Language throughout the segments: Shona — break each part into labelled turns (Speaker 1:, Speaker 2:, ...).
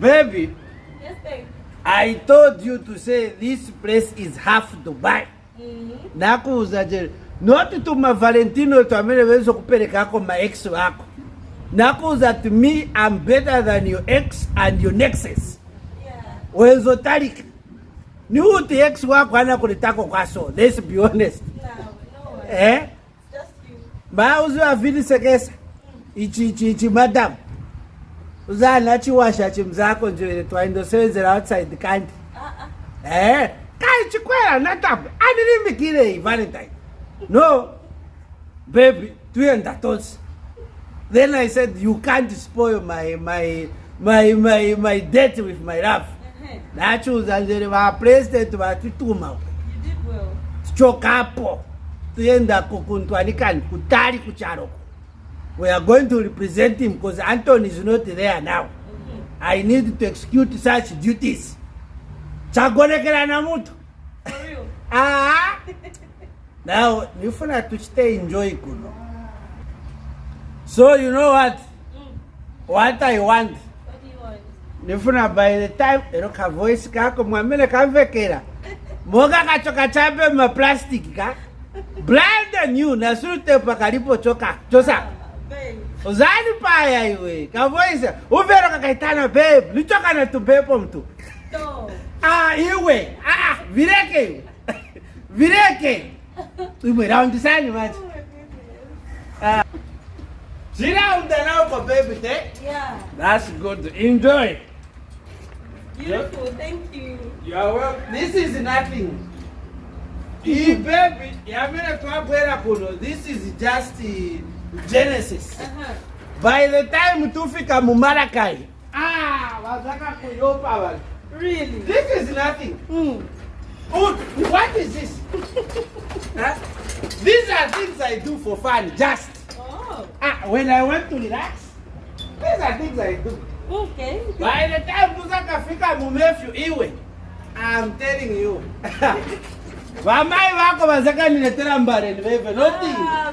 Speaker 1: Baby. Yes, babe. I told you to say this place is half Dubai. Mm -hmm. Nakuuzajeri. Not my Valentino tu amene wezo kupelekako ma ex wako. Nakuuza to me I'm better than your ex and your nexus. Yeah. Wezo talika. Ni uti ex wako ana kulitako kwaso. Let's be honest. No, no. Way. Eh? Just you. Ba uzo avili sekesa. Mm. Ichi ichi ichi madam. uzana chiwasha chimzako nje twaindosevenzera outside kandi ee kai chikwera natabwe anirimikirei valentine no baby tuenda tose then i said you can't spoil my, my, my, my, my debt with my love uh-huh. ndachiuza njeri vapresident vatituma tichokapo tuenda kokuntwanikani kutari kucharoko we are going to represent him because antony is not there now okay. i need to execute such duties chagonekera namuto aha now nifuna to stay enjoy kuno so you know what mm. what i want ndifuna by the time ero kavoice kako mwamene kamvekera moka kachoka chambe mumaplastic ka blind and new nasurutepa kalipo choka chosaka uzani paya iwe kavoisa uvero kakaitana bebu litokana tubepo mtu iwe vireke iwe vireke imwe raundi sani mati ziraunda naoko bebu te thats good enjoy Beautiful, thank you. You are welcome. This is nothing. this is just. Uh genesis uh -huh. by the time tofika mumalakai vazakakuyopa ah, vanhu really? this is nothing mm. oh, what is this huh? these are things i do for fun just oh. ah, when i want to relax these are things i do
Speaker 2: okay. by
Speaker 1: the time tozakafika mumefu iwe i'm telling you vamai vako vazakaniletera mbareni veve nothing ah,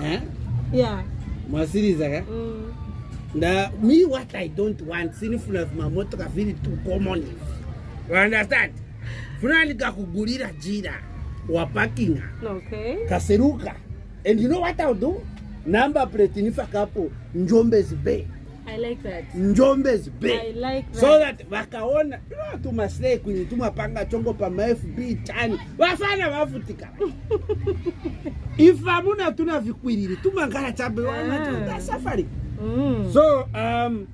Speaker 1: Eh? Yeah. Eh? Mm. Na me what I don't want sinfulness mamotoka vili too common. You understand? Fulani kakugulira jira wa parking. Okay. Kaseruka. And you know what I'll do? Number plate nifakapo Njombe's Bay. njombe zibeso that vakaona like tumasekwini tumapanga chongo pamafb tani vafana vafutika if amuna tuna vikwiriri tumangala chabesafari ah. mm. so um,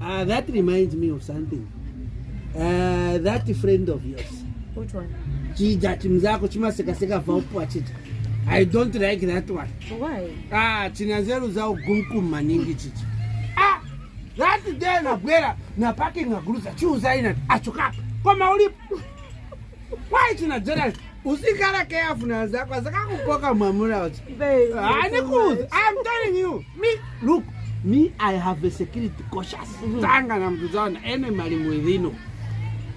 Speaker 1: uh, that reminds me of something uh, that friend of yours chija chimzako chimasekaseka vaupachicha i don't like that one ah, chinazeruzaugumkum maningi chicha ati je nabwera napaki ngaguluza chiuzainani achokapa koma ulipo kwaiti najonani usikhala careful nazako azakakukoka mwamuna wacho anikuuza ah, i'm telling you me look me i have a security conscious mm-hmm. tanga na mtu zana ene mali mwidhino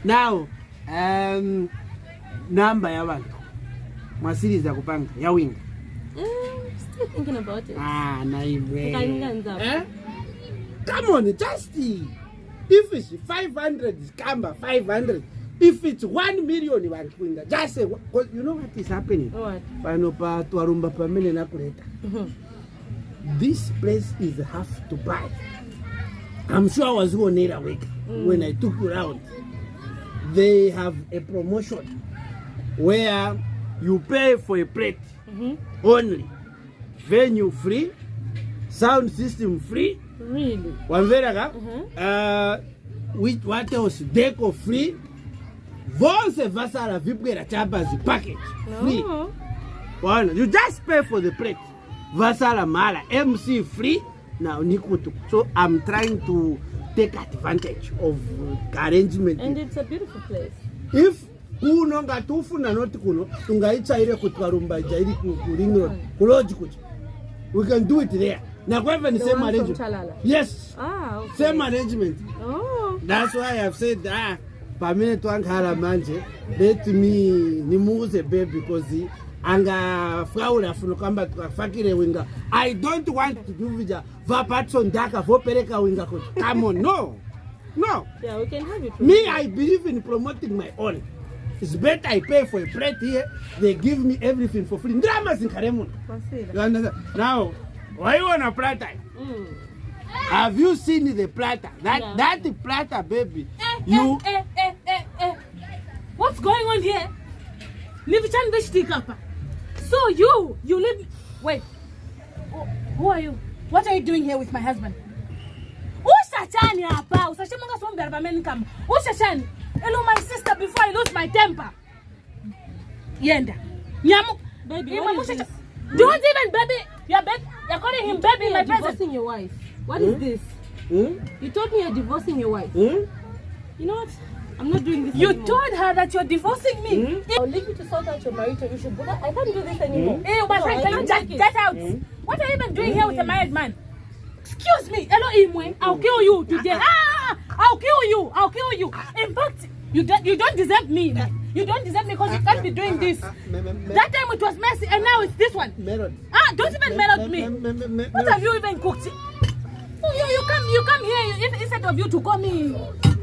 Speaker 1: now um, namba ya bantu mwasiri za kupanga ya winga mm, still thinking about it ah, naimwe eh? Come on, justy. if it's 500, Kamba, 500. If it's 1 million, Wankwinga, just say, eh, you know what is happening? What? This place is half to buy. I'm sure I was who need a week mm. when I took you around. They have a promotion where you pay for a plate mm -hmm. only. Venue free, sound system free, really wamvera ka mhm. uh what else deco free vose vasara vibwera tapazi package free wana you just pay for the plate vasara mhara mc free now nikutu so i'm trying to take advantage of arrangement and
Speaker 2: it's a beautiful place
Speaker 1: if kunonga tofuna noti kuno ungaitsvaire kutwarumbaja iri kuringrod mm. kulodji kuti we can do it there nakwaven ah, same arrangement yes same arrangement that's why i've said a ah, pamenetwangara manje let me nimuuze be because angafaura funokamba tukafakire winga i don't want to duvija vapatso ndaka vopereka winga kuti kamo no no me i believe in promoting my own is bet i pay for a prat here they give me everything for free ndiramazinkaremuna now Why you waiona plata mm. have you seen the platter? that yeah. that platter, baby
Speaker 2: eh, eh you eh, eh, eh, eh, eh. what's going on here nivichani veshtikapa so you you leave. wait who are you what are you doing here with my husband ushatani hapa usashemanga sombera pameni kama ushashani elo my sister before i lose my temper yenda nyamu Baby, what is this? Don't even, baby. Your baby. You're calling him you baby in my presence. divorcing your wife. What is hmm? this? Hmm? You told me you're divorcing your wife. Hmm? You know what? I'm not doing this You anymore. told her that you're divorcing me. Mm I'll leave you to sort out your marital issue, but I can't do this anymore. Mm Hey, my no, friend, can you just get out? Mm What are you even doing here with a married man? Excuse me. Hello, Imwe. I'll kill you today. Uh-uh. ah, I'll kill you. I'll kill you. In fact, you, do, you don't deserve me. You don't deserve me because you can't be doing this. Uh-uh. Uh-uh. That time it was messy and now it's this one. can't. Ah, don't even mail out me. What have you even cooked? Oh, you, you come you come here you, instead of you to call me.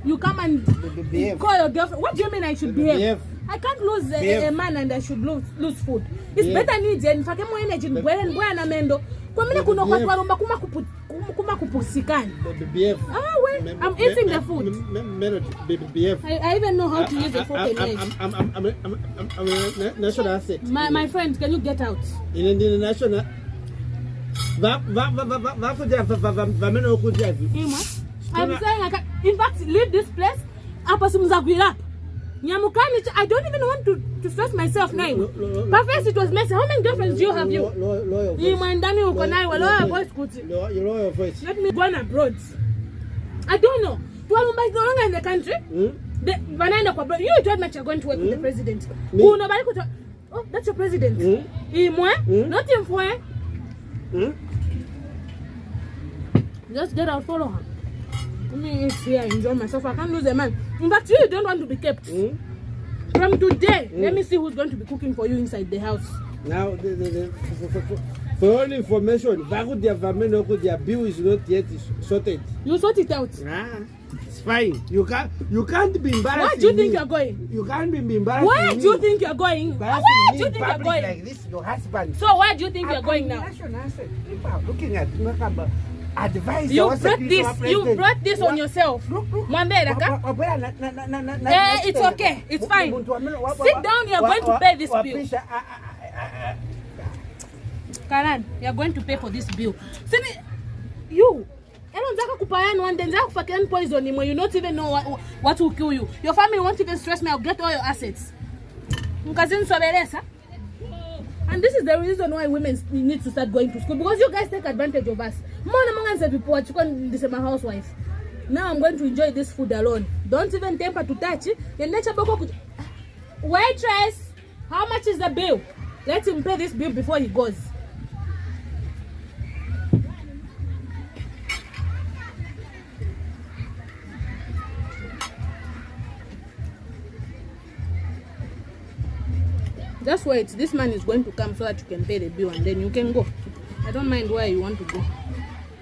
Speaker 2: You come and behave. call your girlfriend. What do you mean I should behave? behave. I can't lose a, a man and I should lose lose food. It's behave. better need and if I more energy and amendo. kwamine kunokwatwarumba kumakupusikani
Speaker 1: I'm eating the
Speaker 2: food. I, even know how to use a fork and knife. I'm,
Speaker 1: I'm, I'm, I'm, I'm, a national asset.
Speaker 2: My, my friend, can you get out?
Speaker 1: In, in the national... I'm
Speaker 2: saying I can, in fact leave this place hapa simzaguirap nyamukani I don't even want to, to stress myself now but first it was messy how many girlfriends do you have you imwandani uko nayo lower voice kuti let me go abroad I don't know. Tuwalumba is no longer in the country. Mm? The, wanaenda kwa you don't you are going to work mm? with the hmm? president. Me? Unabali kuto Oh, that's your president. Mm? Imwe, mm? not for. Mm? Just get out, follow her. Let me eat here, enjoy myself. I can't lose a man. But you don't want to be kept. Mm? From today, mm? let hmm? me see who's going to be cooking for you inside the house. Now, the, the, the,
Speaker 1: For all information, Varudia Vameno, their bill is not yet sorted. You sort it out. Ah, it's fine. You can't you can't be embarrassed. Where do you think me. you're going? You can't be embarrassed. Where do you think you're going? Where do you think you're going? Like this, your husband. So where do you think I you're going now? People are looking at Makamba. Advice you brought this you brought this on yourself Mwambedaka. Eh, it's okay it's fine sit down You are going to pay this bill
Speaker 2: Karan, you are going to pay for this bill. me, you. do kupayana poison you not even know what, what will kill you. Your family won't even stress me. I'll get all your assets. And this is the reason why women need to start going to school because you guys take advantage of us. people my Now I'm going to enjoy this food alone. Don't even temper to touch. The nature ah, waitress, how much is the bill? Let him pay this bill before he goes. just wait this man is going to come so that you can pay the bill and then you can go i don't mind where you want to go